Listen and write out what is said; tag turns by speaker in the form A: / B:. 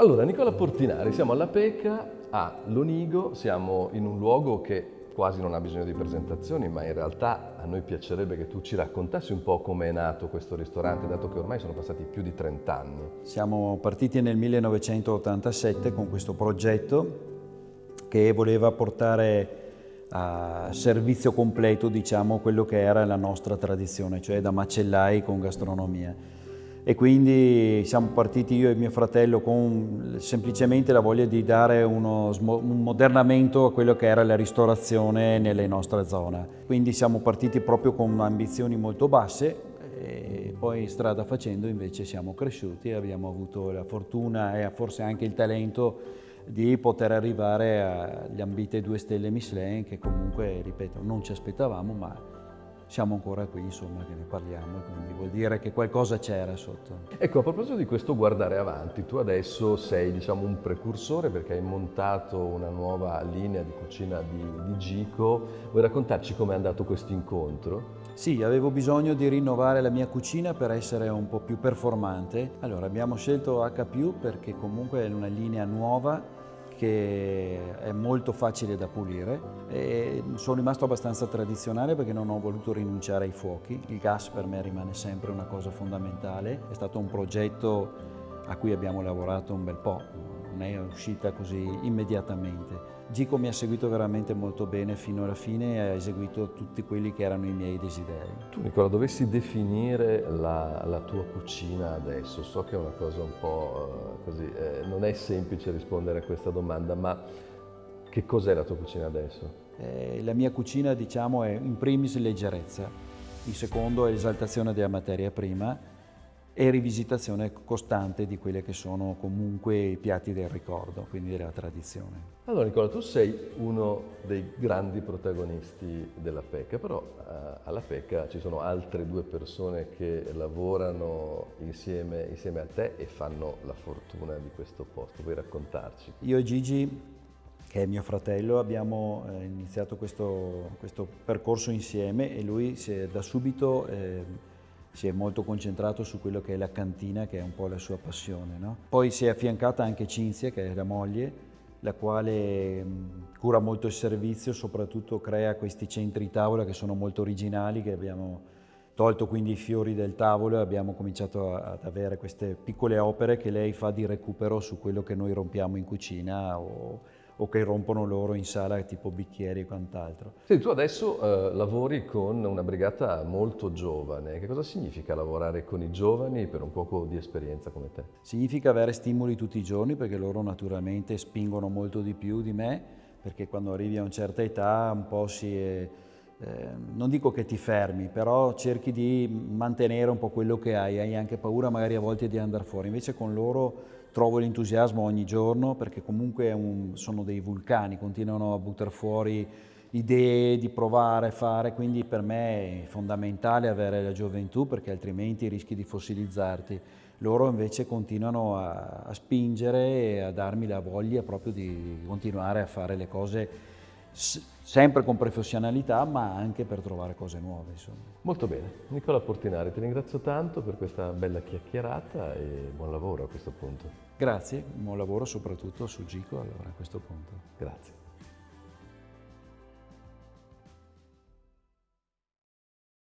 A: Allora, Nicola Portinari, siamo alla Peca a Lonigo, siamo in un luogo che quasi non ha bisogno di presentazioni, ma in realtà a noi piacerebbe che tu ci raccontassi un po' come è nato questo ristorante, dato che ormai sono passati più di 30 anni.
B: Siamo partiti nel 1987 con questo progetto che voleva portare a servizio completo diciamo, quello che era la nostra tradizione, cioè da macellai con gastronomia e quindi siamo partiti io e mio fratello con semplicemente la voglia di dare uno, un modernamento a quello che era la ristorazione nelle nostre zone. Quindi siamo partiti proprio con ambizioni molto basse e poi strada facendo invece siamo cresciuti e abbiamo avuto la fortuna e forse anche il talento di poter arrivare agli ambite due stelle Michelin che comunque, ripeto, non ci aspettavamo ma siamo ancora qui, insomma, che ne parliamo, quindi vuol dire che qualcosa c'era sotto.
A: Ecco, a proposito di questo guardare avanti, tu adesso sei, diciamo, un precursore perché hai montato una nuova linea di cucina di, di Gico. Vuoi raccontarci com'è andato questo incontro?
B: Sì, avevo bisogno di rinnovare la mia cucina per essere un po' più performante. Allora, abbiamo scelto H+, perché comunque è una linea nuova che è molto facile da pulire e sono rimasto abbastanza tradizionale perché non ho voluto rinunciare ai fuochi. Il gas per me rimane sempre una cosa fondamentale, è stato un progetto a cui abbiamo lavorato un bel po', non è uscita così immediatamente. Gico mi ha seguito veramente molto bene fino alla fine e ha eseguito tutti quelli che erano i miei desideri.
A: Tu Nicola, dovessi definire la, la tua cucina adesso, so che è una cosa un po' eh, così, eh, non è semplice rispondere a questa domanda, ma che cos'è la tua cucina adesso?
B: Eh, la mia cucina diciamo è in primis leggerezza, in secondo è l'esaltazione della materia prima e rivisitazione costante di quelli che sono comunque i piatti del ricordo, quindi della tradizione.
A: Allora Nicola, tu sei uno dei grandi protagonisti della PECA, però eh, alla PECA ci sono altre due persone che lavorano insieme, insieme a te e fanno la fortuna di questo posto. Vuoi raccontarci?
B: Io e Gigi che è mio fratello, abbiamo eh, iniziato questo, questo, percorso insieme e lui si è, da subito eh, si è molto concentrato su quello che è la cantina, che è un po' la sua passione. No? Poi si è affiancata anche Cinzia, che è la moglie, la quale cura molto il servizio, soprattutto crea questi centri tavola che sono molto originali, che abbiamo tolto quindi i fiori del tavolo e abbiamo cominciato ad avere queste piccole opere che lei fa di recupero su quello che noi rompiamo in cucina o o che rompono loro in sala tipo bicchieri e quant'altro.
A: Sì, tu adesso eh, lavori con una brigata molto giovane. Che cosa significa lavorare con i giovani per un poco di esperienza come te?
B: Significa avere stimoli tutti i giorni perché loro naturalmente spingono molto di più di me perché quando arrivi a una certa età un po' si... È, eh, non dico che ti fermi, però cerchi di mantenere un po' quello che hai, hai anche paura magari a volte di andare fuori, invece con loro trovo l'entusiasmo ogni giorno perché comunque un, sono dei vulcani, continuano a buttare fuori idee di provare, fare, quindi per me è fondamentale avere la gioventù perché altrimenti rischi di fossilizzarti. Loro invece continuano a, a spingere e a darmi la voglia proprio di continuare a fare le cose sempre con professionalità ma anche per trovare cose nuove. Insomma.
A: Molto bene, Nicola Portinari ti ringrazio tanto per questa bella chiacchierata e buon lavoro a questo punto.
B: Grazie, buon lavoro soprattutto su Gico allora, a questo punto.
A: Grazie.